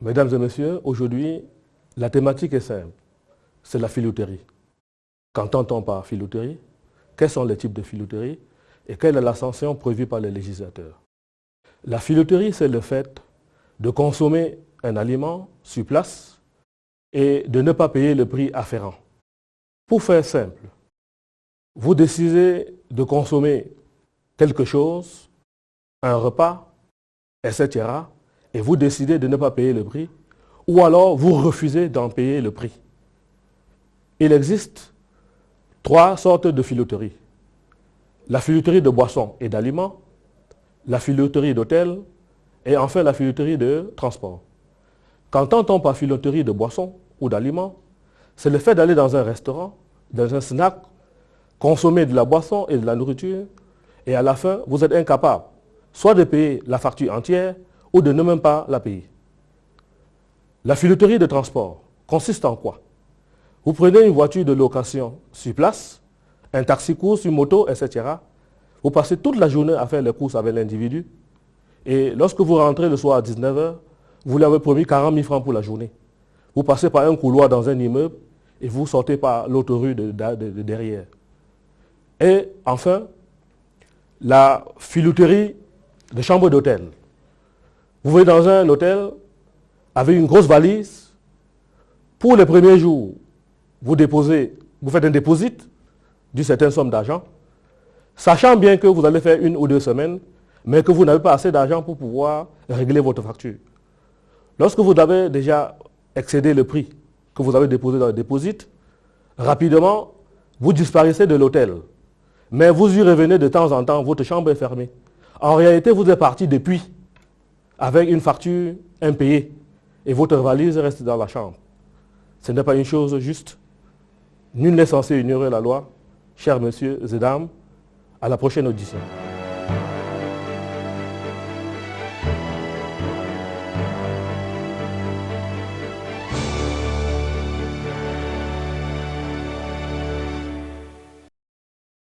Mesdames et messieurs, aujourd'hui, la thématique est simple. C'est la filouterie. Qu'entend-on par filouterie? Quels sont les types de filouterie? Et quelle est la prévue par les législateurs? La filouterie, c'est le fait de consommer un aliment sur place et de ne pas payer le prix afférent. Pour faire simple, vous décidez de consommer quelque chose, un repas, etc., et vous décidez de ne pas payer le prix, ou alors vous refusez d'en payer le prix. Il existe trois sortes de filouterie. La filouterie de boissons et d'aliments, la filouterie d'hôtel et enfin la filouterie de transport. Qu'entend-on par filouterie de boissons ou d'aliments? C'est le fait d'aller dans un restaurant, dans un snack, consommer de la boisson et de la nourriture et à la fin, vous êtes incapable soit de payer la facture entière ou de ne même pas la payer. La filouterie de transport consiste en quoi? Vous prenez une voiture de location sur place, un taxi-course, une moto, etc. Vous passez toute la journée à faire les courses avec l'individu. Et lorsque vous rentrez le soir à 19h, vous lui avez promis 40 000 francs pour la journée. Vous passez par un couloir dans un immeuble et vous sortez par l'autre rue de, de derrière. Et enfin, la filouterie de chambre d'hôtel. Vous venez dans un hôtel avec une grosse valise. Pour les premiers jours, vous déposez, vous faites un dépôt d'une certaine somme d'argent, sachant bien que vous allez faire une ou deux semaines, mais que vous n'avez pas assez d'argent pour pouvoir régler votre facture. Lorsque vous avez déjà excédé le prix que vous avez déposé dans le dépôt, rapidement, vous disparaissez de l'hôtel. Mais vous y revenez de temps en temps, votre chambre est fermée. En réalité, vous êtes parti depuis avec une facture impayée et votre valise reste dans la chambre. Ce n'est pas une chose juste. Nul n'est censé ignorer la loi. Chers messieurs et dames, à la prochaine audition.